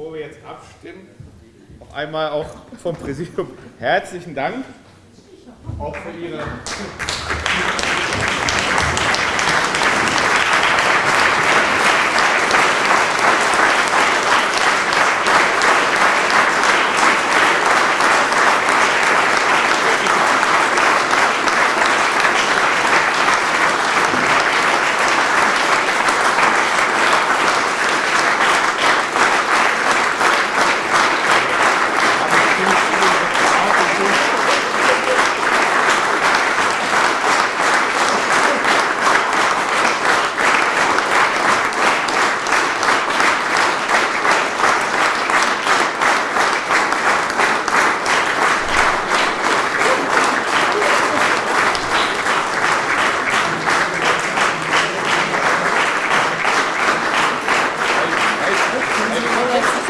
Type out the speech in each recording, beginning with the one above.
bevor wir jetzt abstimmen, noch einmal auch vom Präsidium herzlichen Dank auch für Ihre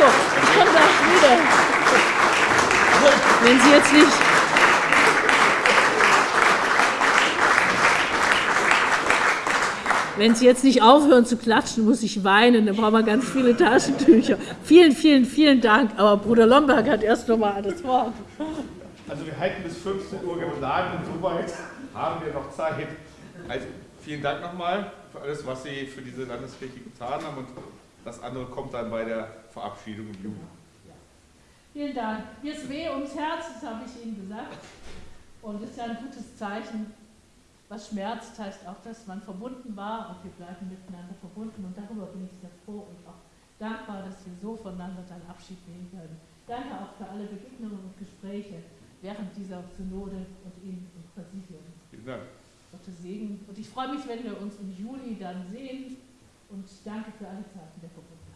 So, ich komme gleich wieder. Wenn Sie jetzt nicht. Wenn Sie jetzt nicht aufhören zu klatschen, muss ich weinen. Dann brauchen wir ganz viele Taschentücher. Vielen, vielen, vielen Dank. Aber Bruder Lomberg hat erst noch mal das Wort. Also wir halten bis 15 Uhr geplant und soweit haben wir noch Zeit. Also vielen Dank nochmal für alles, was Sie für diese Landeskirche getan haben und das andere kommt dann bei der Verabschiedung im Juni. Vielen Dank. Mir ist weh ums Herz, das habe ich Ihnen gesagt. Und es ist ja ein gutes Zeichen. Was schmerzt, heißt auch, dass man verbunden war und wir bleiben miteinander verbunden. Und darüber bin ich sehr froh und auch dankbar, dass wir so voneinander dann Abschied nehmen können. Danke auch für alle Begegnungen und Gespräche während dieser Synode und Ihnen im Präsidium. Vielen Dank. Gottes Segen. Und ich freue mich, wenn wir uns im Juli dann sehen. Und danke für alle Zeiten der Verbundenheit.